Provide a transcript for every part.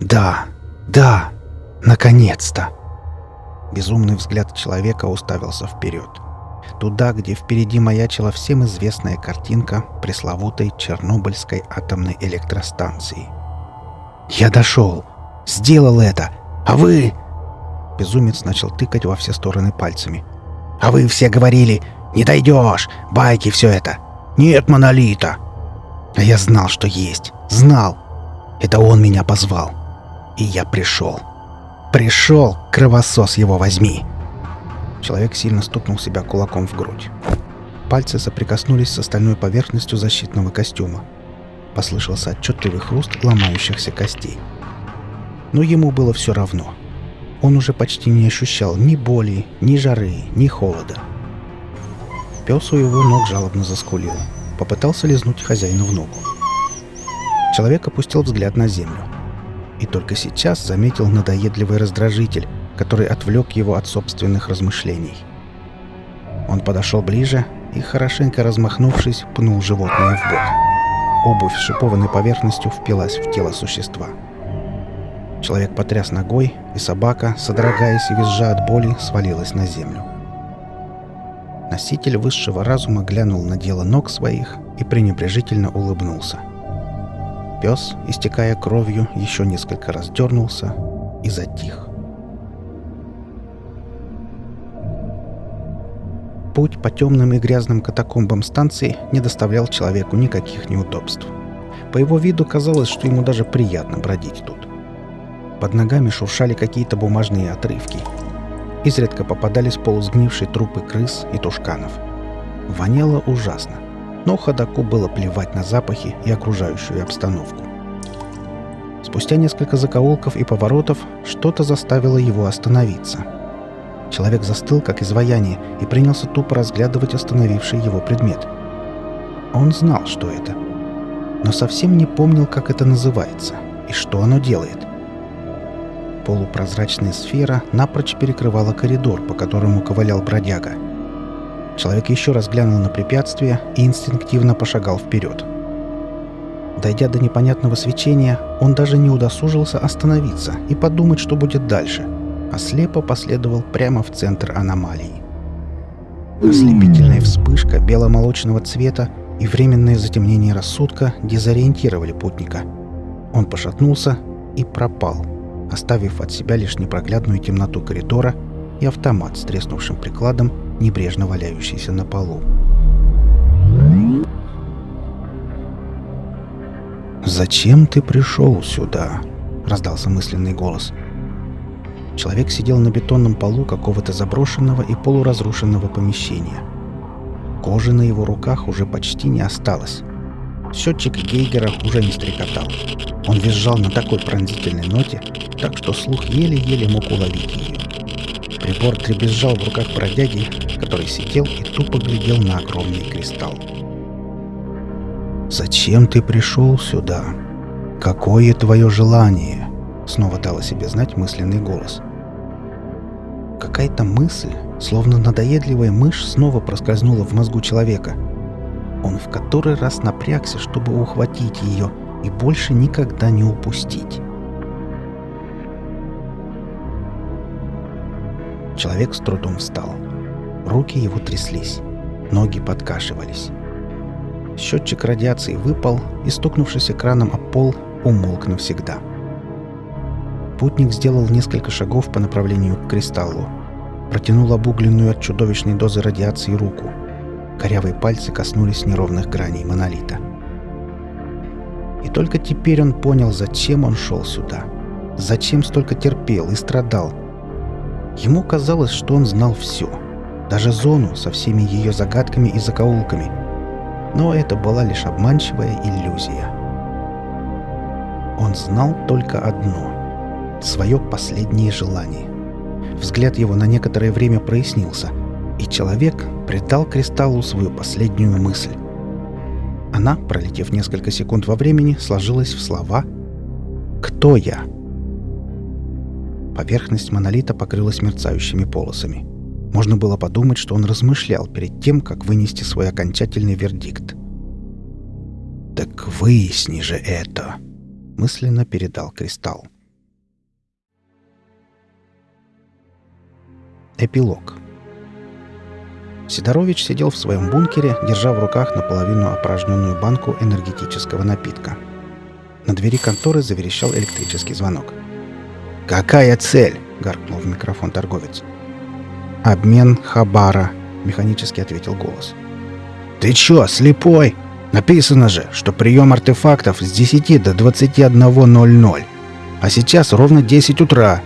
Да, да, наконец-то! Безумный взгляд человека уставился вперед. Туда, где впереди маячила всем известная картинка пресловутой Чернобыльской атомной электростанции. «Я дошел! Сделал это! А вы...» Безумец начал тыкать во все стороны пальцами. «А вы все говорили, не дойдешь! Байки все это! Нет монолита!» А я знал, что есть. Знал. Это он меня позвал. И я пришел. Пришел, кровосос его возьми. Человек сильно стукнул себя кулаком в грудь. Пальцы соприкоснулись с остальной поверхностью защитного костюма. Послышался отчетливый хруст ломающихся костей. Но ему было все равно. Он уже почти не ощущал ни боли, ни жары, ни холода. Пес у его ног жалобно заскулил. Попытался лизнуть хозяину в ногу. Человек опустил взгляд на землю. И только сейчас заметил надоедливый раздражитель, который отвлек его от собственных размышлений. Он подошел ближе и, хорошенько размахнувшись, пнул животное в бок. Обувь с шипованной поверхностью впилась в тело существа. Человек потряс ногой, и собака, содрогаясь и визжа от боли, свалилась на землю. Носитель высшего разума глянул на дело ног своих и пренебрежительно улыбнулся. Пес, истекая кровью, еще несколько раз дернулся и затих. Путь по темным и грязным катакомбам станции не доставлял человеку никаких неудобств. По его виду казалось, что ему даже приятно бродить тут. Под ногами шуршали какие-то бумажные отрывки. Изредка попадались полусгнившие трупы крыс и тушканов. Воняло ужасно, но ходаку было плевать на запахи и окружающую обстановку. Спустя несколько закоулков и поворотов что-то заставило его остановиться – Человек застыл, как изваяние, и принялся тупо разглядывать остановивший его предмет. Он знал, что это, но совсем не помнил, как это называется и что оно делает. Полупрозрачная сфера напрочь перекрывала коридор, по которому ковылял бродяга. Человек еще раз глянул на препятствие и инстинктивно пошагал вперед. Дойдя до непонятного свечения, он даже не удосужился остановиться и подумать, что будет дальше — а слепо последовал прямо в центр аномалии. Ослепительная вспышка беломолочного цвета и временное затемнение рассудка дезориентировали путника. Он пошатнулся и пропал, оставив от себя лишь непроглядную темноту коридора и автомат с треснувшим прикладом, небрежно валяющийся на полу. «Зачем ты пришел сюда?» — раздался мысленный голос — Человек сидел на бетонном полу какого-то заброшенного и полуразрушенного помещения. Кожи на его руках уже почти не осталось. Счетчик Гейгера уже не стрекотал. Он визжал на такой пронзительной ноте, так что слух еле-еле мог уловить ее. Прибор дребезжал в руках бродяги, который сидел и тупо глядел на огромный кристалл. «Зачем ты пришел сюда? Какое твое желание?» Снова дал о себе знать мысленный голос. Какая-то мысль, словно надоедливая мышь, снова проскользнула в мозгу человека. Он в который раз напрягся, чтобы ухватить ее и больше никогда не упустить. Человек с трудом встал. Руки его тряслись, ноги подкашивались. Счетчик радиации выпал и, стукнувшись экраном о пол, умолк навсегда. — Путник сделал несколько шагов по направлению к кристаллу. Протянул обугленную от чудовищной дозы радиации руку. Корявые пальцы коснулись неровных граней монолита. И только теперь он понял, зачем он шел сюда. Зачем столько терпел и страдал. Ему казалось, что он знал все. Даже зону со всеми ее загадками и закоулками. Но это была лишь обманчивая иллюзия. Он знал только одно — свое последнее желание. Взгляд его на некоторое время прояснился, и человек придал кристаллу свою последнюю мысль. Она, пролетев несколько секунд во времени, сложилась в слова «Кто я?». Поверхность монолита покрылась мерцающими полосами. Можно было подумать, что он размышлял перед тем, как вынести свой окончательный вердикт. «Так выясни же это!» — мысленно передал кристалл. Эпилог. Сидорович сидел в своем бункере, держа в руках наполовину опорожненную банку энергетического напитка. На двери конторы заверещал электрический звонок. «Какая цель?» — гаркнул в микрофон торговец. «Обмен Хабара», — механически ответил голос. «Ты чё, слепой? Написано же, что прием артефактов с 10 до 21.00. А сейчас ровно 10 утра.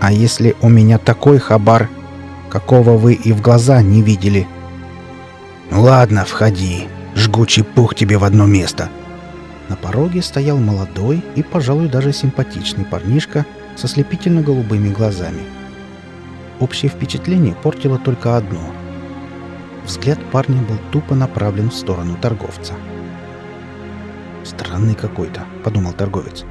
А если у меня такой хабар, какого вы и в глаза не видели? Ну ладно, входи. Жгучий пух тебе в одно место. На пороге стоял молодой и, пожалуй, даже симпатичный парнишка со слепительно-голубыми глазами. Общее впечатление портило только одно. Взгляд парня был тупо направлен в сторону торговца. «Странный какой-то», — подумал торговец.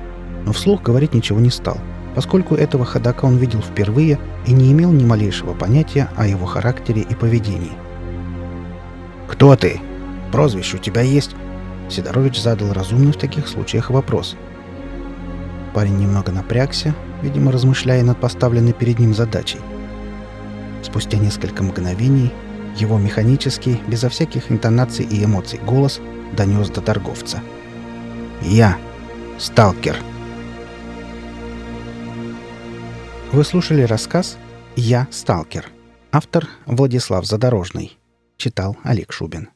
Но вслух говорить ничего не стал — поскольку этого ходока он видел впервые и не имел ни малейшего понятия о его характере и поведении. «Кто ты? Прозвище у тебя есть?» Сидорович задал разумный в таких случаях вопрос. Парень немного напрягся, видимо, размышляя над поставленной перед ним задачей. Спустя несколько мгновений его механический, безо всяких интонаций и эмоций голос донес до торговца. «Я, сталкер». Вы слушали рассказ «Я сталкер». Автор Владислав Задорожный. Читал Олег Шубин.